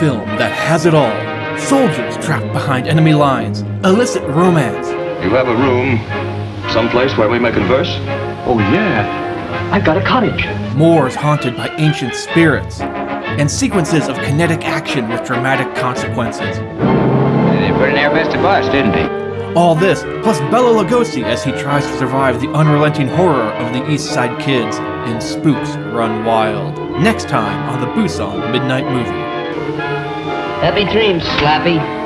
film that has it all. Soldiers trapped behind enemy lines, illicit romance, You have a room, someplace where we may converse? Oh, yeah. I've got a cottage. moors haunted by ancient spirits, and sequences of kinetic action with dramatic consequences. They put in their best to bust, didn't they? All this, plus Bela Lugosi as he tries to survive the unrelenting horror of the East Side Kids in Spooks Run Wild. Next time on the Busan Midnight Movie. Happy dreams, Slappy.